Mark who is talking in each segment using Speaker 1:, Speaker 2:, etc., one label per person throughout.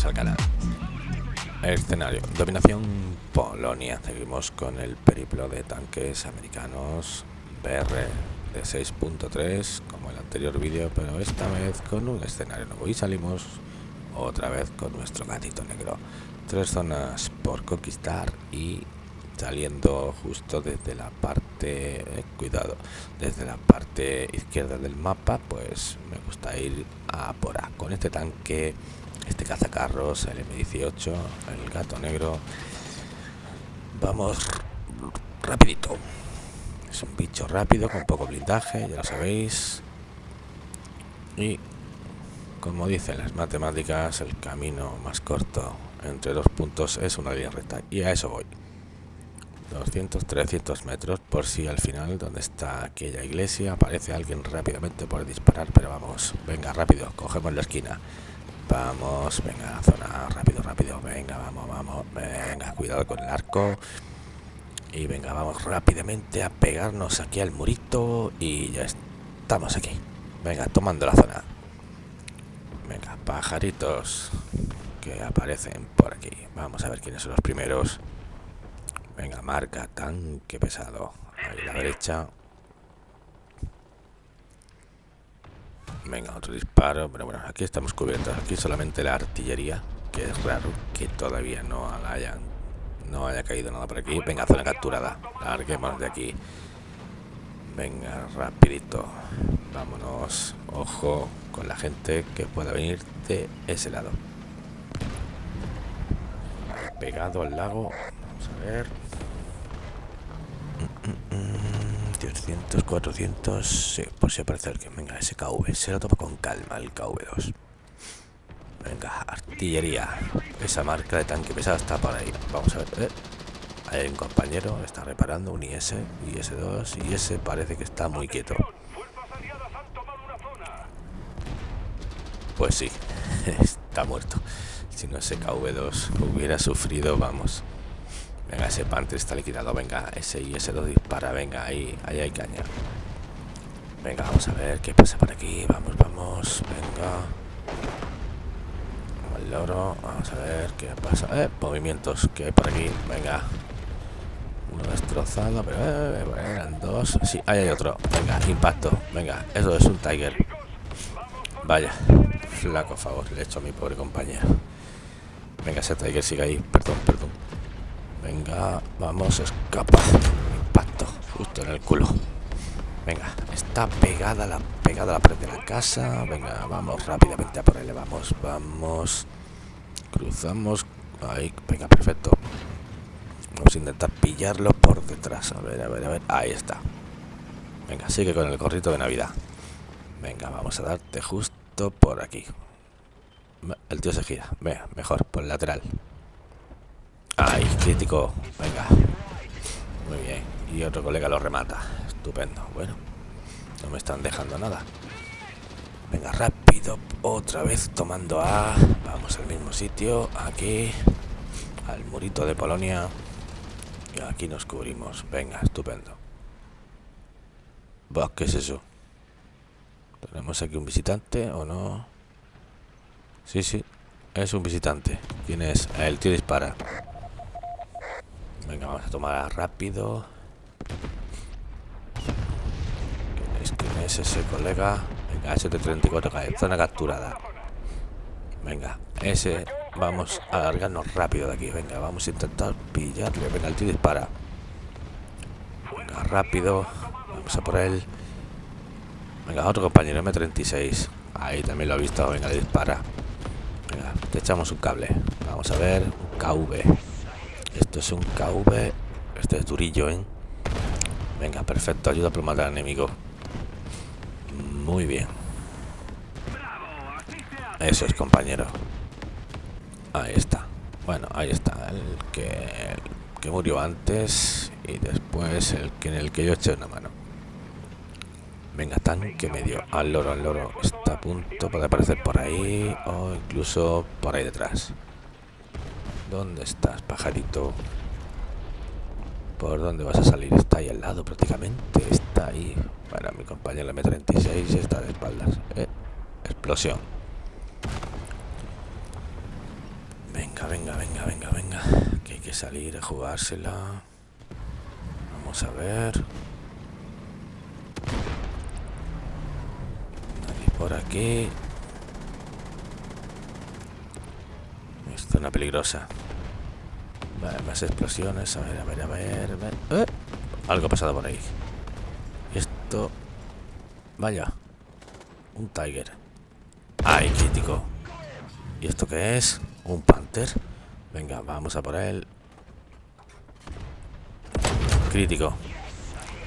Speaker 1: Bienvenidos al canal. escenario, dominación Polonia. Seguimos con el periplo de tanques americanos BR de 6.3 como el anterior vídeo, pero esta vez con un escenario nuevo. Y salimos otra vez con nuestro gatito negro. Tres zonas por conquistar y saliendo justo desde la parte eh, cuidado desde la parte izquierda del mapa pues me gusta ir a por A con este tanque este cazacarros, el M18, el gato negro. Vamos rapidito. Es un bicho rápido, con poco blindaje, ya lo sabéis. Y como dicen las matemáticas, el camino más corto entre dos puntos es una línea recta. Y a eso voy. 200, 300 metros por si al final donde está aquella iglesia aparece alguien rápidamente por disparar pero vamos venga rápido cogemos la esquina Vamos, venga, zona, rápido, rápido, venga, vamos, vamos, venga, cuidado con el arco. Y venga, vamos rápidamente a pegarnos aquí al murito y ya estamos aquí. Venga, tomando la zona. Venga, pajaritos que aparecen por aquí. Vamos a ver quiénes son los primeros. Venga, marca, tanque pesado. Ahí la derecha. Venga, otro disparo. Pero bueno, aquí estamos cubiertos. Aquí solamente la artillería. Que es raro que todavía no no haya caído nada por aquí. Venga, zona capturada. Larguemos de aquí. Venga, rapidito. Vámonos. Ojo con la gente que pueda venir de ese lado. Pegado al lago. Vamos a ver. 300, 400, sí, por si aparece alguien. Venga, ese KV, se lo toma con calma el KV2. Venga, artillería. Esa marca de tanque pesado está por ahí. Vamos a ver. Eh. Hay un compañero, está reparando un IS, IS-2, y ese parece que está muy quieto. Pues sí, está muerto. Si no ese KV2 hubiera sufrido, vamos. Venga, ese Panther está liquidado. Venga, ese y ese lo dispara. Venga, ahí, ahí hay caña. Venga, vamos a ver qué pasa por aquí. Vamos, vamos. Venga. El loro. Vamos a ver qué pasa. Eh, movimientos que hay por aquí. Venga. Uno destrozado, pero eh, eran dos. Sí, ahí hay otro. Venga, impacto. Venga, eso es un Tiger. Vaya, flaco favor le he hecho a mi pobre compañero. Venga, ese Tiger sigue ahí. Perdón, perdón. Venga, vamos, escapa. Impacto, justo en el culo. Venga, está pegada la pegada la pared de la casa. Venga, vamos rápidamente a por él. Vamos, vamos. Cruzamos. Ahí, venga, perfecto. Vamos a intentar pillarlo por detrás. A ver, a ver, a ver. Ahí está. Venga, sigue con el gorrito de Navidad. Venga, vamos a darte justo por aquí. El tío se gira. Venga, mejor, por el lateral. Ay, crítico. Venga. Muy bien. Y otro colega lo remata. Estupendo. Bueno. No me están dejando nada. Venga, rápido. Otra vez tomando A. Vamos al mismo sitio. Aquí. Al murito de Polonia. Y aquí nos cubrimos. Venga, estupendo. ¿qué es eso? ¿Tenemos aquí un visitante o no? Sí, sí, es un visitante. ¿Quién es? El tío dispara. Venga, vamos a tomar rápido. ¿Quién es, quién es ese colega? Venga, ST-34 zona capturada. Venga, ese... Vamos a alargarnos rápido de aquí. Venga, vamos a intentar pillarle. Venga, el tío dispara. Venga, rápido. Vamos a por él. Venga, otro compañero, M36. Ahí también lo ha visto. Venga, le dispara. Venga, te echamos un cable. Vamos a ver. Un KV. Esto es un KV. Este es durillo, ¿eh? Venga, perfecto. Ayuda a matar al enemigo. Muy bien. Eso es, compañero. Ahí está. Bueno, ahí está. El que, que murió antes y después el que en el que yo eché una mano. Venga, tanque medio. Al loro, al loro. Está a punto de aparecer por ahí o incluso por ahí detrás. ¿Dónde estás, pajarito? ¿Por dónde vas a salir? Está ahí al lado prácticamente. Está ahí. Bueno, mi compañero M36 está de espaldas. Eh, explosión. Venga, venga, venga, venga, venga. Que hay que salir a jugársela. Vamos a ver. por aquí. Zona peligrosa. Vale, más explosiones. A ver, a ver, a ver. ¡Eh! Algo ha pasado por ahí. Esto... Vaya. Un Tiger. ¡Ay, crítico! ¿Y esto qué es? Un Panther. Venga, vamos a por él. Crítico.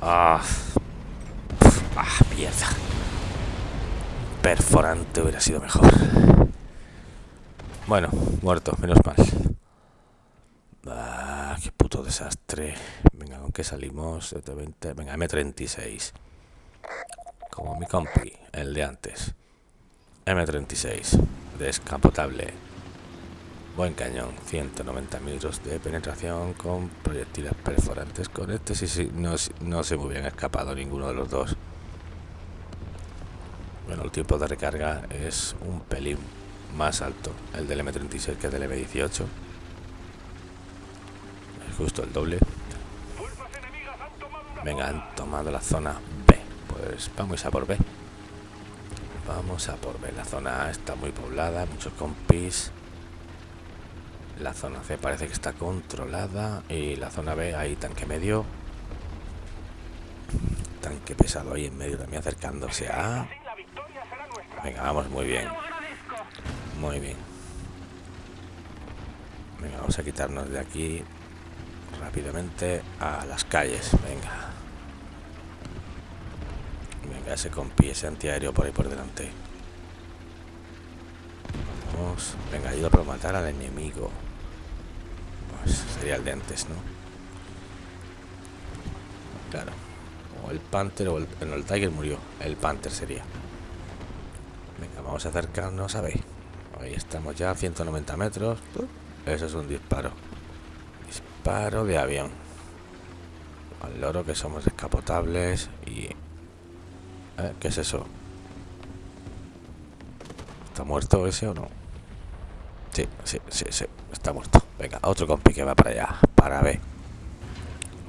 Speaker 1: Ah. Ah, mierda perforante hubiera sido mejor. Bueno, muerto, menos mal. Ah, qué puto desastre. Venga, ¿con qué salimos? Venga, M36. Como mi compi, el de antes. M36. Descapotable. Buen cañón. 190 metros de penetración con proyectiles perforantes. Con este sí, sí, no, no se me hubieran escapado ninguno de los dos. Bueno, el tiempo de recarga es un pelín más alto el del M36 que el del M18. Es justo el doble. Venga, han tomado la zona B. Pues vamos a por B. Vamos a por B. La zona A está muy poblada, muchos compis. La zona C parece que está controlada. Y la zona B, ahí tanque medio. Tanque pesado ahí en medio también acercándose a Venga, vamos muy bien. Muy bien. Venga, vamos a quitarnos de aquí rápidamente a las calles. Venga. Venga, ese compi, ese antiaéreo por ahí por delante. Vamos. Venga, ayuda para matar al enemigo. Pues sería el de antes, ¿no? Claro. O el Panther o el, el Tiger murió. El Panther sería. Venga, vamos a acercarnos, a ver. Ahí estamos ya a 190 metros. Eso es un disparo. Disparo de avión. Al loro que somos descapotables y... ¿Eh? ¿Qué es eso? ¿Está muerto ese o no? Sí, sí, sí, sí. Está muerto. Venga, otro compi que va para allá. Para B.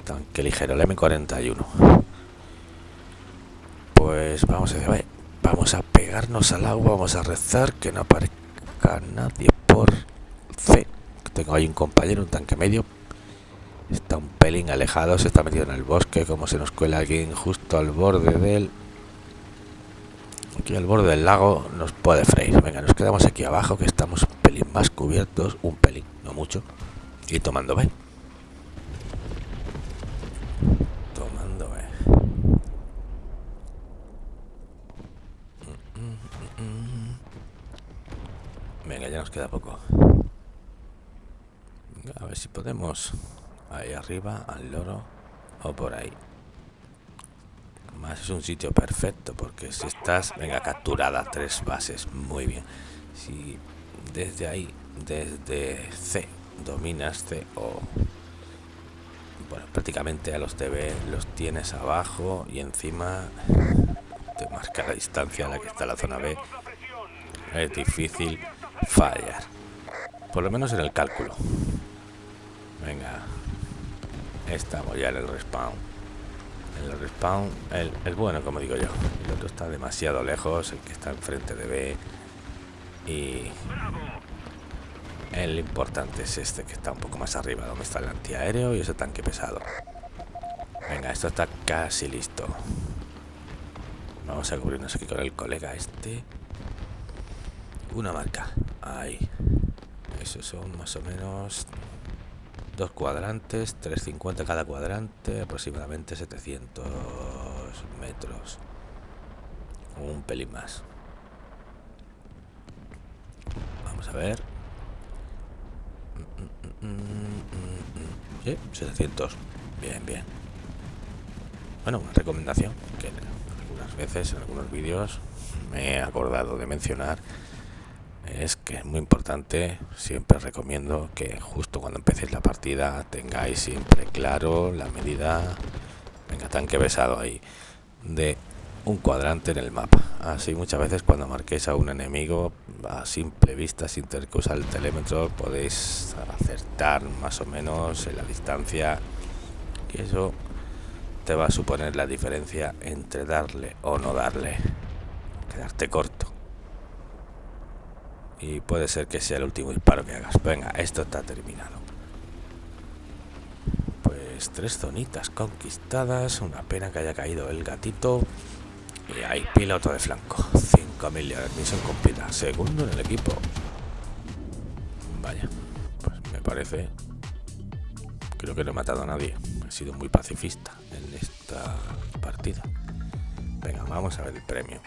Speaker 1: Tanque ligero, el M41. Pues vamos a ver. Vamos a pegarnos al agua, vamos a rezar que no aparezca nadie por C. Tengo ahí un compañero, un tanque medio. Está un pelín alejado, se está metido en el bosque, como se nos cuela alguien justo al borde del... Aquí al borde del lago nos puede freír. Venga, nos quedamos aquí abajo que estamos un pelín más cubiertos, un pelín, no mucho. Y tomando B. Venga, ya nos queda poco. a ver si podemos. Ahí arriba, al loro. O por ahí. Más es un sitio perfecto porque si estás, venga, capturada tres bases, muy bien. Si desde ahí, desde C, dominas C o bueno, prácticamente a los DB los tienes abajo y encima te marca la distancia a la que está la zona B. Es difícil fallar. Por lo menos en el cálculo. Venga. Estamos ya en el respawn. El respawn, el bueno, como digo yo. El otro está demasiado lejos, el que está enfrente de B. Y el importante es este que está un poco más arriba, donde está el antiaéreo y ese tanque pesado. Venga, esto está casi listo. Vamos a cubrirnos aquí con el colega este. Una marca. Ahí. Esos son más o menos dos cuadrantes, 350 cada cuadrante, aproximadamente 700 metros. Un pelín más. Vamos a ver. Sí, 700. Bien, bien. Bueno, una recomendación que algunas veces en algunos vídeos me he acordado de mencionar es que es muy importante, siempre recomiendo que justo cuando empecéis la partida tengáis siempre claro la medida, venga, tanque pesado ahí, de un cuadrante en el mapa. Así muchas veces cuando marquéis a un enemigo a simple vista, sin tener que usar el telémetro, podéis acertar más o menos en la distancia y eso te va a suponer la diferencia entre darle o no darle. Quedarte corto. Y puede ser que sea el último disparo que hagas. Venga, esto está terminado. Pues tres zonitas conquistadas. Una pena que haya caído el gatito. Y hay piloto de flanco. 5.000 millones, misión cumplida. Segundo en el equipo. Vaya, pues me parece... Creo que no he matado a nadie. He sido muy pacifista en esta partida. Venga, vamos a ver el premio.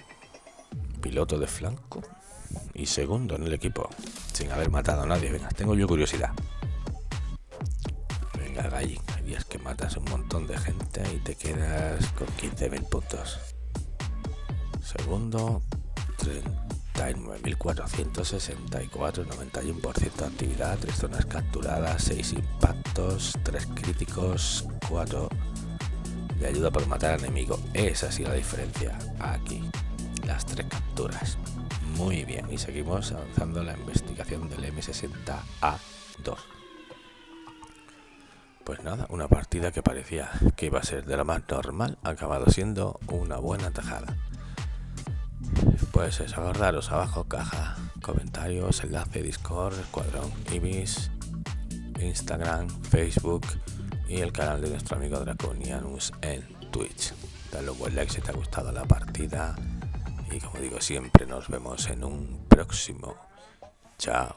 Speaker 1: Piloto de flanco y segundo en el equipo. Sin haber matado a nadie. Venga, tengo yo curiosidad. Venga, Gallín. Hay días que matas un montón de gente y te quedas con 15.000 puntos. Segundo, 39.464, 91% de actividad, 3 zonas capturadas, 6 impactos, 3 críticos, 4 de ayuda por matar al enemigo. Esa ha sido la diferencia aquí, las 3 capturas. Muy bien, y seguimos avanzando la investigación del M60A2. Pues nada, una partida que parecía que iba a ser de la más normal, ha acabado siendo una buena tajada. Pues eso, acordaros abajo caja, comentarios, enlace, Discord, Escuadrón Ibis, Instagram, Facebook y el canal de nuestro amigo Draconianus en Twitch. Dale un buen like si te ha gustado la partida y como digo siempre nos vemos en un próximo. Chao.